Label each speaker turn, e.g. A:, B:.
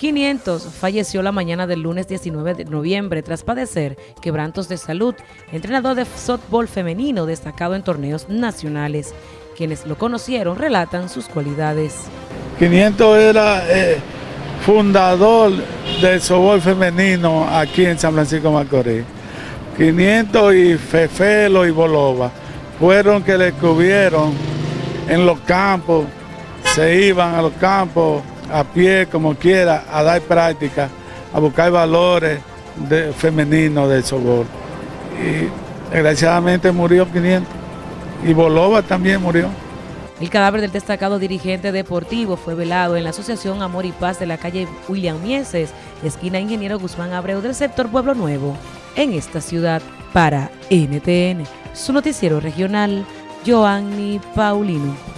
A: 500 falleció la mañana del lunes 19 de noviembre tras padecer quebrantos de salud. Entrenador de softball femenino destacado en torneos nacionales. Quienes lo conocieron relatan sus cualidades.
B: 500 era eh, fundador del softball femenino aquí en San Francisco Macorís. 500 y Fefelo y Bolova fueron que le cubrieron en los campos, se iban a los campos a pie, como quiera, a dar práctica, a buscar valores femeninos del softball. Y desgraciadamente murió 500. Y Bolova también murió.
A: El cadáver del destacado dirigente deportivo fue velado en la Asociación Amor y Paz de la calle William Mieses, esquina Ingeniero Guzmán Abreu del sector Pueblo Nuevo, en esta ciudad. Para NTN, su noticiero regional, Joanny Paulino.